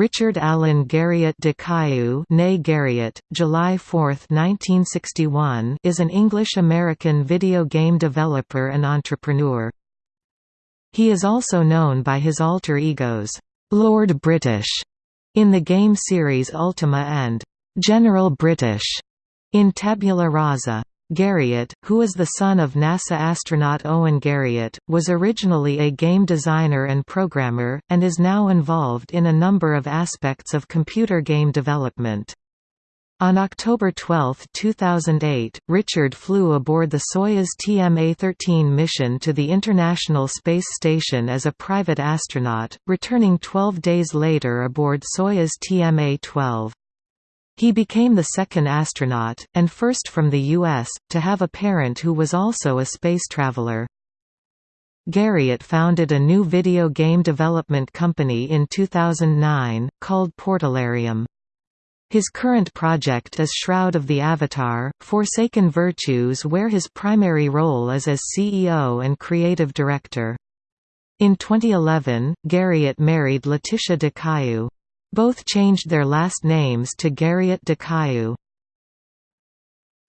Richard Allen Garriott de Cailloux Garriott, July 4, 1961 is an English-American video game developer and entrepreneur. He is also known by his alter egos, Lord British, in the game series Ultima and General British in Tabula Rasa. Garriott, who is the son of NASA astronaut Owen Garriott, was originally a game designer and programmer, and is now involved in a number of aspects of computer game development. On October 12, 2008, Richard flew aboard the Soyuz TMA-13 mission to the International Space Station as a private astronaut, returning 12 days later aboard Soyuz TMA-12. He became the second astronaut, and first from the U.S., to have a parent who was also a space traveler. Garriott founded a new video game development company in 2009, called Portalarium. His current project is Shroud of the Avatar, Forsaken Virtues where his primary role is as CEO and creative director. In 2011, Garriott married Letitia de Cailloux. Both changed their last names to Garriott de Cailloux.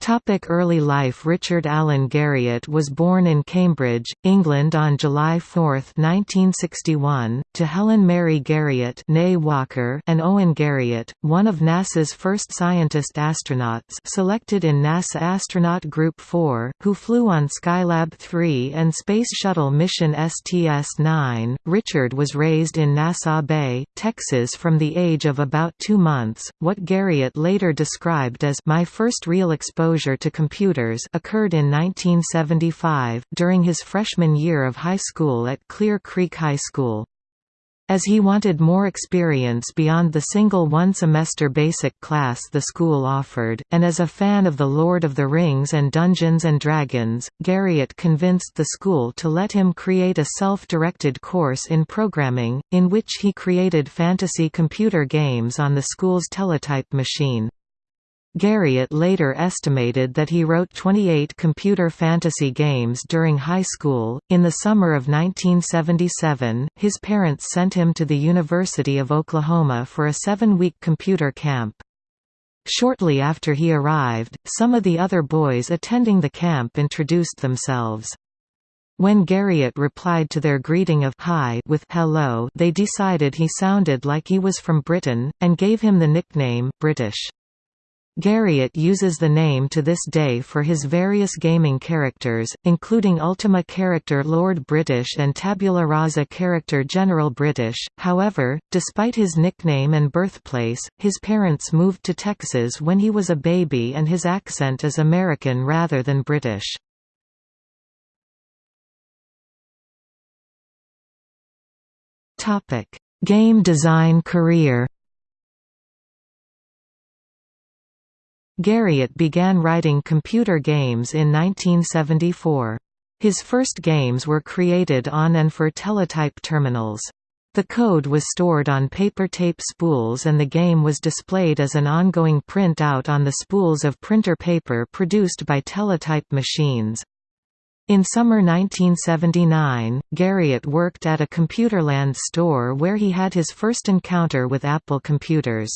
Topic early life Richard Allen Garriott was born in Cambridge, England on July 4, 1961, to Helen Mary Garriott Walker and Owen Garriott, one of NASA's first scientist astronauts selected in NASA Astronaut Group 4, who flew on Skylab 3 and Space Shuttle mission STS-9. Richard was raised in Nassau Bay, Texas from the age of about two months, what Garriott later described as my first real exposure exposure to computers occurred in 1975, during his freshman year of high school at Clear Creek High School. As he wanted more experience beyond the single one-semester basic class the school offered, and as a fan of The Lord of the Rings and Dungeons and Dragons, Garriott convinced the school to let him create a self-directed course in programming, in which he created fantasy computer games on the school's teletype machine. Garriott later estimated that he wrote 28 computer fantasy games during high school. In the summer of 1977, his parents sent him to the University of Oklahoma for a seven week computer camp. Shortly after he arrived, some of the other boys attending the camp introduced themselves. When Garriott replied to their greeting of hi with hello, they decided he sounded like he was from Britain, and gave him the nickname, British. Garriott uses the name to this day for his various gaming characters, including Ultima character Lord British and Tabula Rasa character General British. However, despite his nickname and birthplace, his parents moved to Texas when he was a baby and his accent is American rather than British. Game design career. Garriott began writing computer games in 1974. His first games were created on and for teletype terminals. The code was stored on paper tape spools and the game was displayed as an ongoing print-out on the spools of printer paper produced by teletype machines. In summer 1979, Garriott worked at a Computerland store where he had his first encounter with Apple computers.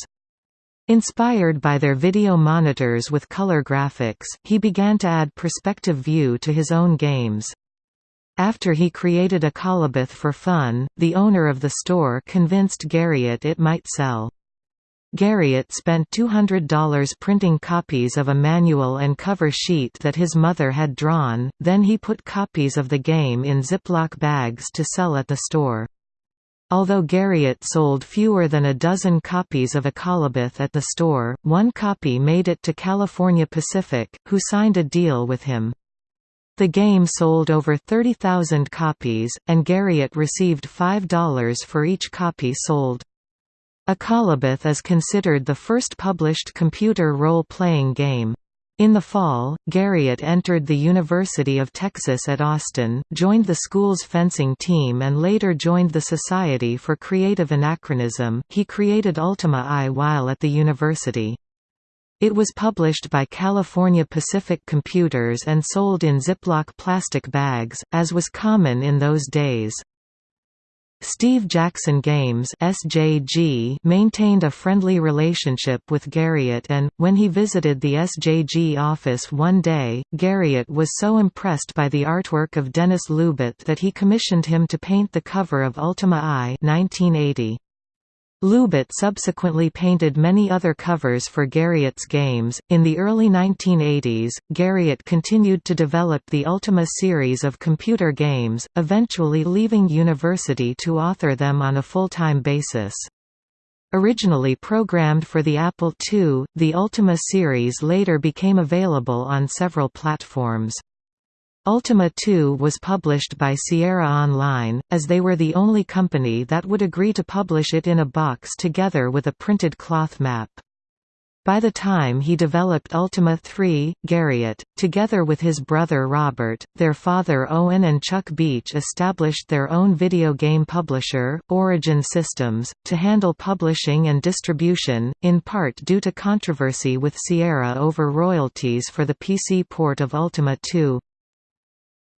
Inspired by their video monitors with color graphics, he began to add perspective view to his own games. After he created Akalabeth for fun, the owner of the store convinced Garriott it might sell. Garriott spent $200 printing copies of a manual and cover sheet that his mother had drawn, then he put copies of the game in Ziploc bags to sell at the store. Although Garriott sold fewer than a dozen copies of Akalabeth at the store, one copy made it to California Pacific, who signed a deal with him. The game sold over 30,000 copies, and Garriott received $5 for each copy sold. Akalabeth is considered the first published computer role-playing game. In the fall, Garriott entered the University of Texas at Austin, joined the school's fencing team and later joined the Society for Creative Anachronism. He created Ultima I while at the university. It was published by California Pacific Computers and sold in Ziploc plastic bags, as was common in those days. Steve Jackson Games (SJG) maintained a friendly relationship with Garriott and, when he visited the SJG office one day, Garriott was so impressed by the artwork of Denis Loubet that he commissioned him to paint the cover of Ultima I 1980. Loubet subsequently painted many other covers for Garriott's games. In the early 1980s, Garriott continued to develop the Ultima series of computer games, eventually leaving university to author them on a full-time basis. Originally programmed for the Apple II, the Ultima series later became available on several platforms. Ultima 2 was published by Sierra Online, as they were the only company that would agree to publish it in a box together with a printed cloth map. By the time he developed Ultima 3, Garriott, together with his brother Robert, their father Owen and Chuck Bueche established their own video game publisher, Origin Systems, to handle publishing and distribution, in part due to controversy with Sierra over royalties for the PC port of Ultima 2.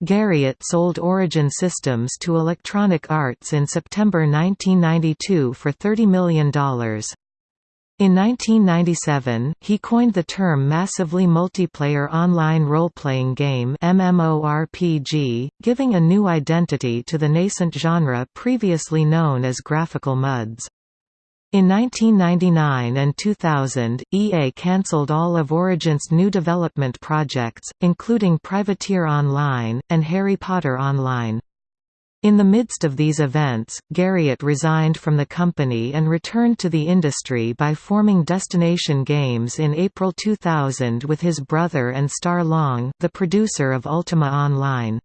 Garriott sold Origin Systems to Electronic Arts in September 1992 for $30 million. In 1997, he coined the term Massively Multiplayer Online Role-Playing Game MMORPG, giving a new identity to the nascent genre previously known as graphical MUDs. In 1999 and 2000, EA cancelled all of Origin's new development projects, including Privateer Online, and Harry Potter Online. In the midst of these events, Garriott resigned from the company and returned to the industry by forming Destination Games in April 2000 with his brother and Starr Long, the producer of Ultima Online.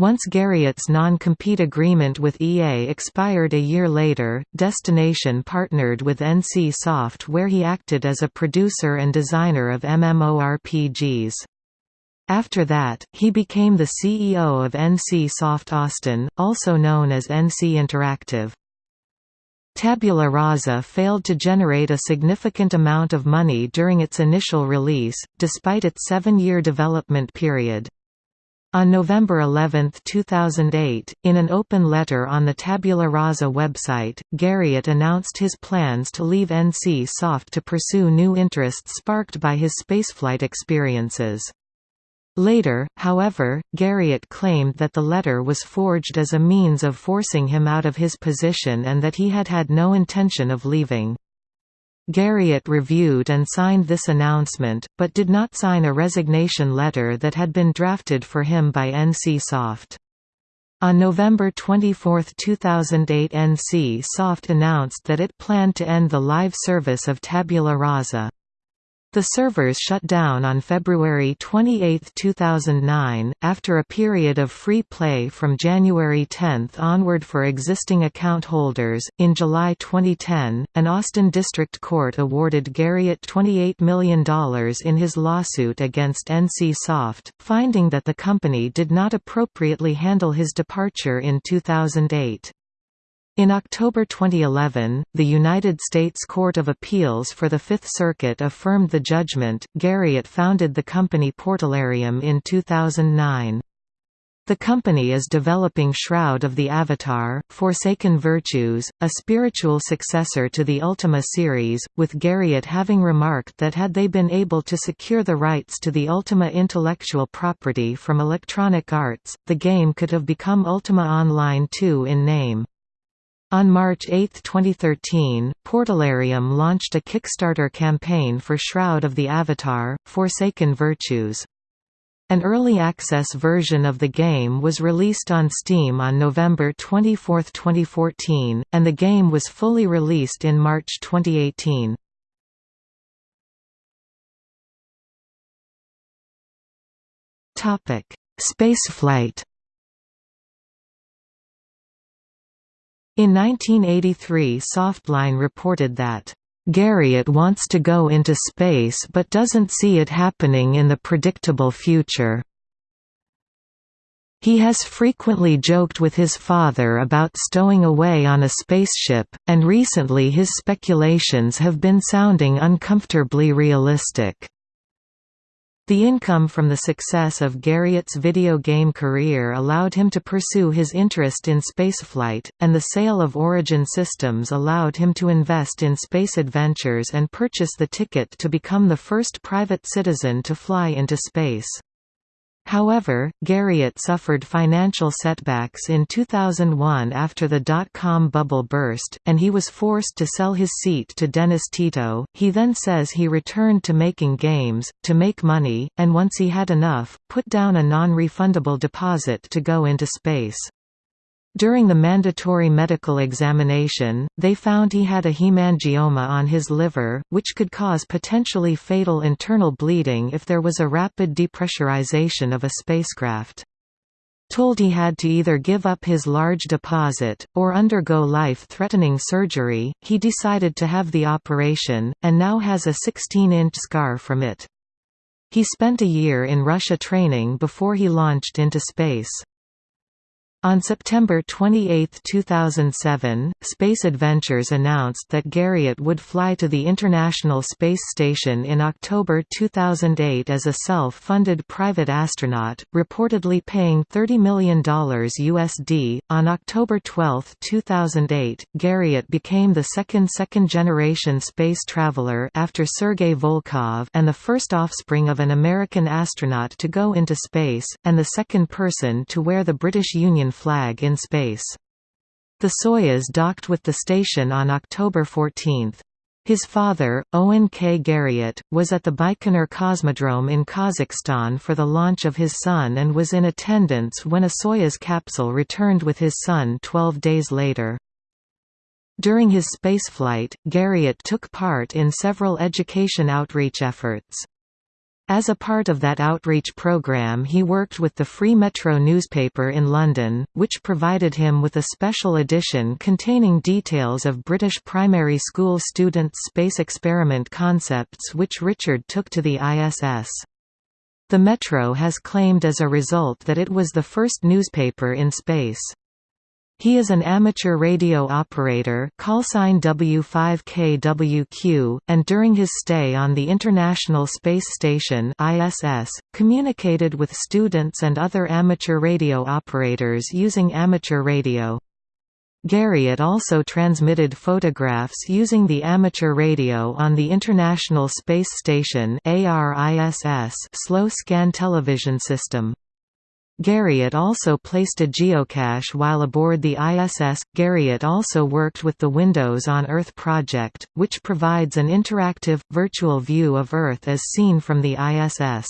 Once Garriott's non-compete agreement with EA expired a year later, Destination partnered with NC Soft where he acted as a producer and designer of MMORPGs. After that, he became the CEO of NC Soft Austin, also known as NC Interactive. Tabula Rasa failed to generate a significant amount of money during its initial release, despite its seven-year development period. On November 11, 2008, in an open letter on the Tabula Rasa website, Garriott announced his plans to leave NC Soft to pursue new interests sparked by his spaceflight experiences. Later, however, Garriott claimed that the letter was forged as a means of forcing him out of his position and that he had had no intention of leaving. Garriott reviewed and signed this announcement, but did not sign a resignation letter that had been drafted for him by NC Soft. On November 24, 2008 NC Soft announced that it planned to end the live service of Tabula Rasa. The servers shut down on February 28, 2009, after a period of free play from January 10 onward for existing account holders. In July 2010, an Austin District Court awarded Garriott $28 million in his lawsuit against NC Soft, finding that the company did not appropriately handle his departure in 2008. In October 2011, the United States Court of Appeals for the Fifth Circuit affirmed the judgment. Garriott founded the company Portalarium in 2009. The company is developing Shroud of the Avatar, Forsaken Virtues, a spiritual successor to the Ultima series, with Garriott having remarked that had they been able to secure the rights to the Ultima intellectual property from Electronic Arts, the game could have become Ultima Online 2 in name. On March 8, 2013, Portalarium launched a Kickstarter campaign for Shroud of the Avatar, Forsaken Virtues. An early access version of the game was released on Steam on November 24, 2014, and the game was fully released in March 2018. Spaceflight In 1983 Softline reported that, "...Garriott wants to go into space but doesn't see it happening in the predictable future." He has frequently joked with his father about stowing away on a spaceship, and recently his speculations have been sounding uncomfortably realistic. The income from the success of Garriott's video game career allowed him to pursue his interest in spaceflight, and the sale of Origin Systems allowed him to invest in space adventures and purchase the ticket to become the first private citizen to fly into space. However, Garriott suffered financial setbacks in 2001 after the dot-com bubble burst, and he was forced to sell his seat to Dennis Tito. He then says he returned to making games, to make money, and once he had enough, put down a non-refundable deposit to go into space. During the mandatory medical examination, they found he had a hemangioma on his liver, which could cause potentially fatal internal bleeding if there was a rapid depressurization of a spacecraft. Told he had to either give up his large deposit, or undergo life-threatening surgery, he decided to have the operation, and now has a 16-inch scar from it. He spent a year in Russia training before he launched into space. On September 28, 2007, Space Adventures announced that Garriott would fly to the International Space Station in October 2008 as a self-funded private astronaut, reportedly paying $30 million USD. On October 12, 2008, Garriott became the second second-generation space traveler after Sergei Volkov and the first offspring of an American astronaut to go into space, and the second person to wear the British Union flag in space. The Soyuz docked with the station on October 14. His father, Owen K. Garriott, was at the Baikonur Cosmodrome in Kazakhstan for the launch of his son and was in attendance when a Soyuz capsule returned with his son 12 days later. During his spaceflight, Garriott took part in several education outreach efforts. As a part of that outreach program he worked with the Free Metro newspaper in London, which provided him with a special edition containing details of British primary school students' space experiment concepts which Richard took to the ISS. The Metro has claimed as a result that it was the first newspaper in space. He is an amateur radio operator callsign W5KWQ, and during his stay on the International Space Station ISS, communicated with students and other amateur radio operators using amateur radio. Garriott also transmitted photographs using the amateur radio on the International Space Station ARISS slow scan television system. Garriott also placed a geocache while aboard the ISS. Garriott also worked with the Windows on Earth project, which provides an interactive, virtual view of Earth as seen from the ISS.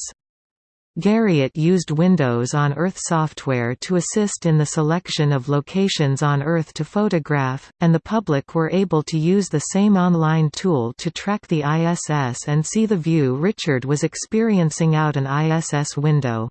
Garriott used Windows on Earth software to assist in the selection of locations on Earth to photograph, and the public were able to use the same online tool to track the ISS and see the view Richard was experiencing out an ISS window.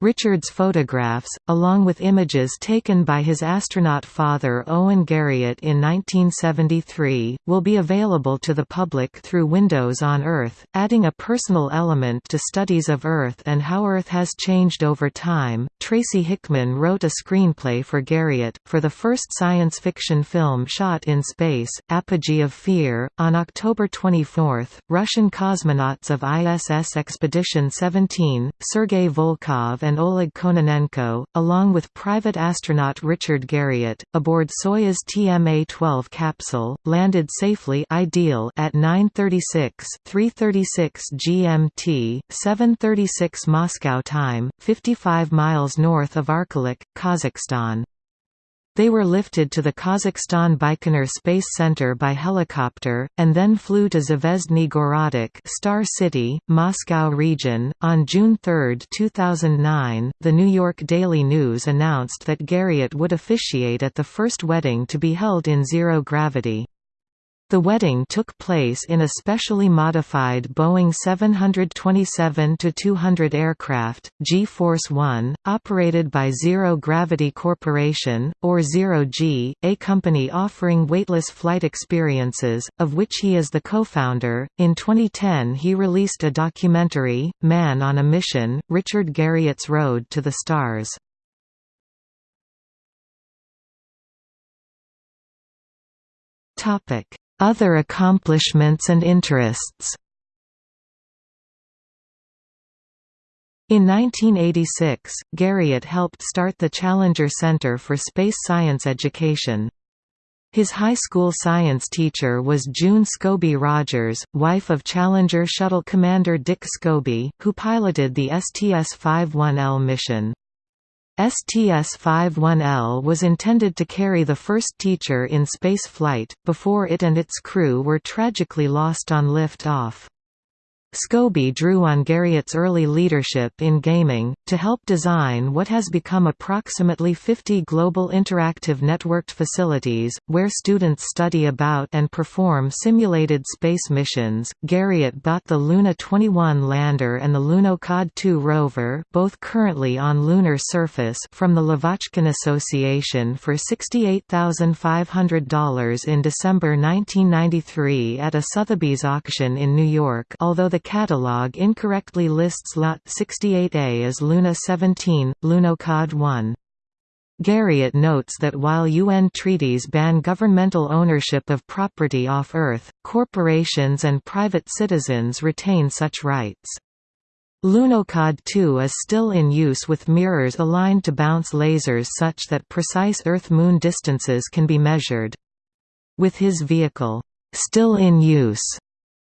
Richard's photographs, along with images taken by his astronaut father Owen Garriott in 1973, will be available to the public through Windows on Earth, adding a personal element to studies of Earth and how Earth has changed over time. Tracy Hickman wrote a screenplay for Garriott, for the first science fiction film shot in space, Apogee of Fear. On October 24, Russian cosmonauts of ISS Expedition 17, Sergei Volkov and Oleg Kononenko, along with private astronaut Richard Garriott, aboard Soyuz TMA-12 capsule, landed safely ideal at 9:36 3:36 GMT, 7:36 Moscow time, 55 miles north of Arkalyk, Kazakhstan. They were lifted to the Kazakhstan Baikonur Space Center by helicopter, and then flew to Zvezdny Gorodok Star City, Moscow region. On June 3, 2009, the New York Daily News announced that Garriott would officiate at the first wedding to be held in zero gravity. The wedding took place in a specially modified Boeing 727-200 aircraft, G-Force One, operated by Zero Gravity Corporation, or Zero G, a company offering weightless flight experiences, of which he is the co-founder. In 2010 he released a documentary, Man on a Mission, Richard Garriott's Road to the Stars. Topic other accomplishments and interests In 1986, Garriott helped start the Challenger Center for Space Science Education. His high school science teacher was June Scobie Rogers, wife of Challenger shuttle commander Dick Scobie, who piloted the STS-51L mission. STS-51L was intended to carry the first teacher in space flight, before it and its crew were tragically lost on lift-off. Scobie drew on Garriott's early leadership in gaming, to help design what has become approximately 50 global interactive networked facilities, where students study about and perform simulated space missions. Garriott bought the Luna 21 lander and the Lunokhod 2 rover both currently on lunar surface from the Lavochkin Association for $68,500 in December 1993 at a Sotheby's auction in New York although the the catalog incorrectly lists Lot 68A as Luna 17, Lunokhod 1. Garriott notes that while UN treaties ban governmental ownership of property off Earth, corporations and private citizens retain such rights. Lunokhod 2 is still in use with mirrors aligned to bounce lasers such that precise Earth-Moon distances can be measured. With his vehicle, still in use,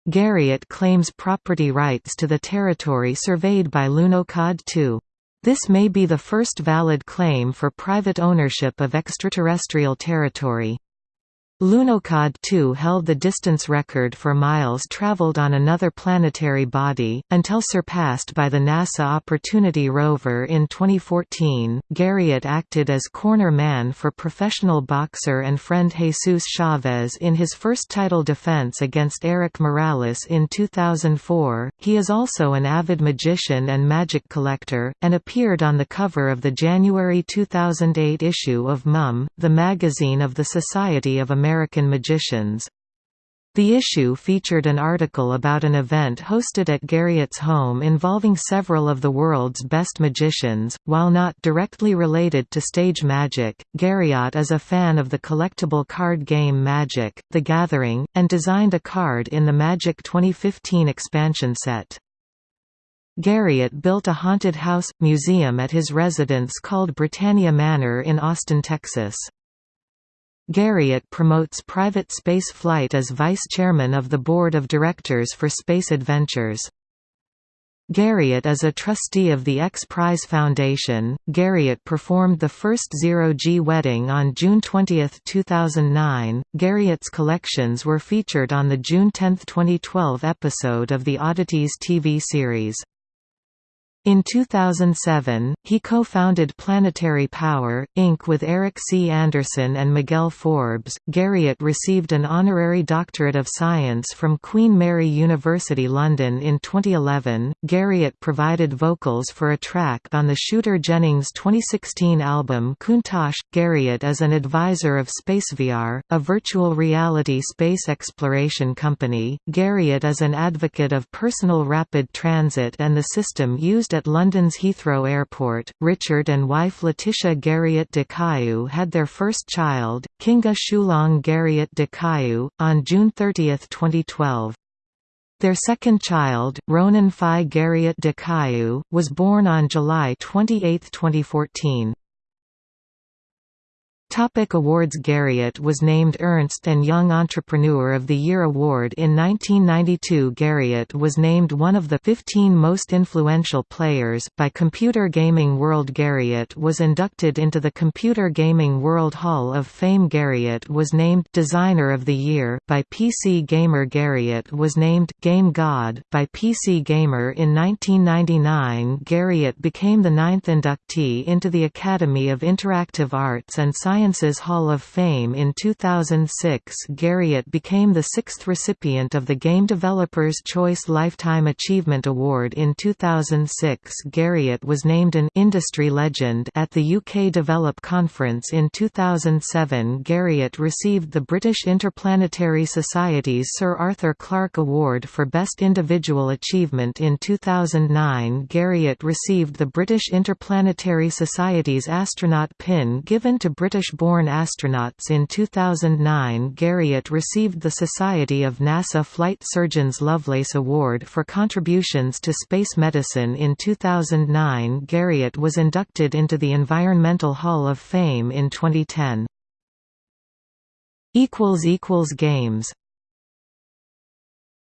Garriott claims property rights to the territory surveyed by Lunokhod 2. This may be the first valid claim for private ownership of extraterrestrial territory. Lunokhod 2 held the distance record for miles traveled on another planetary body, until surpassed by the NASA Opportunity rover in 2014. Garriott acted as corner man for professional boxer and friend Jesus Chavez in his first title defense against Erik Morales in 2004. He is also an avid magician and magic collector, and appeared on the cover of the January 2008 issue of Mum, the magazine of the Society of American American Magicians. The issue featured an article about an event hosted at Garriott's home involving several of the world's best magicians. While not directly related to stage magic, Garriott is a fan of the collectible card game Magic: The Gathering, and designed a card in the Magic 2015 expansion set. Garriott built a haunted house museum at his residence called Britannia Manor in Austin, Texas. Garriott promotes private space flight as vice chairman of the board of directors for Space Adventures. Garriott is a trustee of the X Prize Foundation. Garriott performed the first zero-G wedding on June 20, 2009. Garriott's collections were featured on the June 10, 2012 episode of the Oddities TV series. In 2007, he co-founded Planetary Power, Inc. with Eric C. Anderson and Miguel Forbes. Garriott received an honorary doctorate of science from Queen Mary University London in 2011. Garriott provided vocals for a track on the Shooter Jennings 2016 album Countach. Garriott is an advisor of SpaceVR, a virtual reality space exploration company. Garriott is an advocate of personal rapid transit and the system used at London's Heathrow Airport. Richard and wife Letitia Garriott de Cailloux had their first child, Kinga Shulong Garriott de Cailloux, on June 30, 2012. Their second child, Ronan Phi Garriott de Cailloux, was born on July 28, 2014. Topic awards Garriott was named Ernst & Young Entrepreneur of the Year Award in 1992 Garriott was named one of the 15 most influential players by Computer Gaming World. Garriott was inducted into the Computer Gaming World Hall of Fame. Garriott was named Designer of the Year by PC Gamer. Garriott was named Game God by PC Gamer in 1999 Garriott became the ninth inductee into the Academy of Interactive Arts and Science Sciences Hall of Fame in 2006 Garriott became the sixth recipient of the Game Developers Choice Lifetime Achievement Award. In 2006 Garriott was named an «industry legend» at the UK Develop Conference. In 2007 Garriott received the British Interplanetary Society's Sir Arthur Clarke Award for Best Individual Achievement. In 2009 Garriott received the British Interplanetary Society's astronaut pin given to British British-born astronauts in 2009 Garriott received the Society of NASA Flight Surgeons Lovelace Award for contributions to space medicine in 2009 Garriott was inducted into the Environmental Hall of Fame in 2010. Games